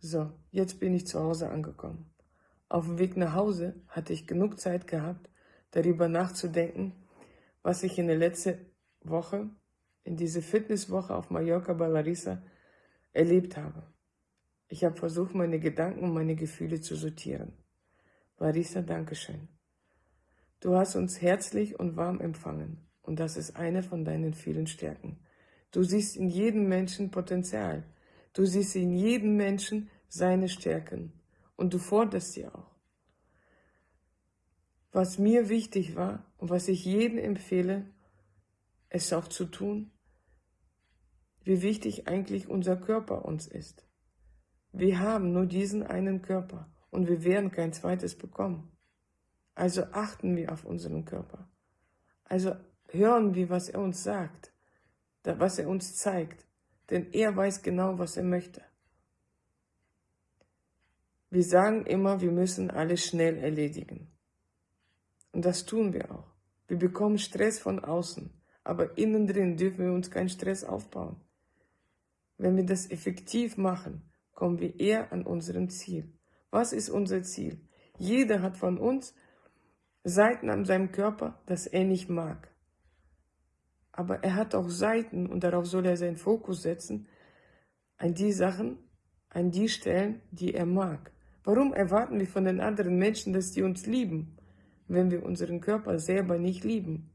So, jetzt bin ich zu Hause angekommen. Auf dem Weg nach Hause hatte ich genug Zeit gehabt, darüber nachzudenken, was ich in der letzten Woche, in diese Fitnesswoche auf Mallorca bei Larissa, erlebt habe. Ich habe versucht, meine Gedanken und meine Gefühle zu sortieren. Larissa, Dankeschön. Du hast uns herzlich und warm empfangen und das ist eine von deinen vielen Stärken. Du siehst in jedem Menschen Potenzial. Du siehst in jedem Menschen seine Stärken und du forderst sie auch. Was mir wichtig war und was ich jedem empfehle, es auch zu tun, wie wichtig eigentlich unser Körper uns ist. Wir haben nur diesen einen Körper und wir werden kein zweites bekommen. Also achten wir auf unseren Körper. Also hören wir, was er uns sagt, was er uns zeigt, denn er weiß genau, was er möchte. Wir sagen immer, wir müssen alles schnell erledigen. Und das tun wir auch. Wir bekommen Stress von außen, aber innen drin dürfen wir uns keinen Stress aufbauen. Wenn wir das effektiv machen, kommen wir eher an unserem Ziel. Was ist unser Ziel? Jeder hat von uns Seiten an seinem Körper, das er nicht mag. Aber er hat auch Seiten, und darauf soll er seinen Fokus setzen, an die Sachen, an die Stellen, die er mag. Warum erwarten wir von den anderen Menschen, dass die uns lieben, wenn wir unseren Körper selber nicht lieben?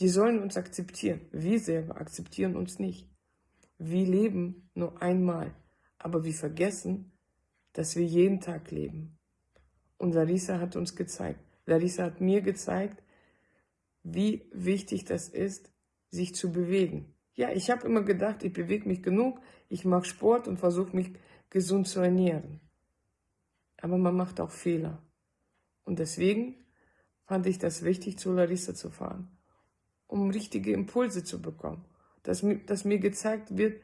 Die sollen uns akzeptieren. Wir selber akzeptieren uns nicht. Wir leben nur einmal, aber wir vergessen, dass wir jeden Tag leben. Und Larissa hat uns gezeigt, Larissa hat mir gezeigt, wie wichtig das ist, sich zu bewegen. Ja, ich habe immer gedacht, ich bewege mich genug, ich mache Sport und versuche mich gesund zu ernähren. Aber man macht auch Fehler. Und deswegen fand ich das wichtig, zu Larissa zu fahren, um richtige Impulse zu bekommen. Dass, dass mir gezeigt wird,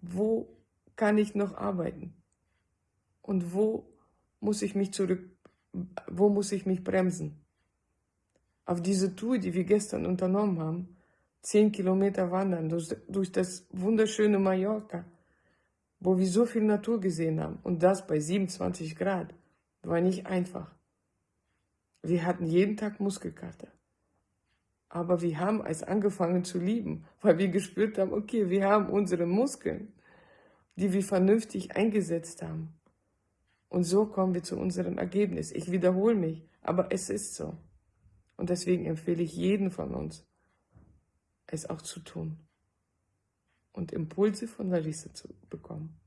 wo kann ich noch arbeiten und wo muss ich mich zurück, wo muss ich mich bremsen. Auf diese Tour, die wir gestern unternommen haben, zehn Kilometer wandern durch, durch das wunderschöne Mallorca, wo wir so viel Natur gesehen haben und das bei 27 Grad, war nicht einfach. Wir hatten jeden Tag Muskelkater. Aber wir haben es angefangen zu lieben, weil wir gespürt haben, okay, wir haben unsere Muskeln, die wir vernünftig eingesetzt haben. Und so kommen wir zu unserem Ergebnis. Ich wiederhole mich, aber es ist so. Und deswegen empfehle ich jeden von uns, es auch zu tun und Impulse von Larissa zu bekommen.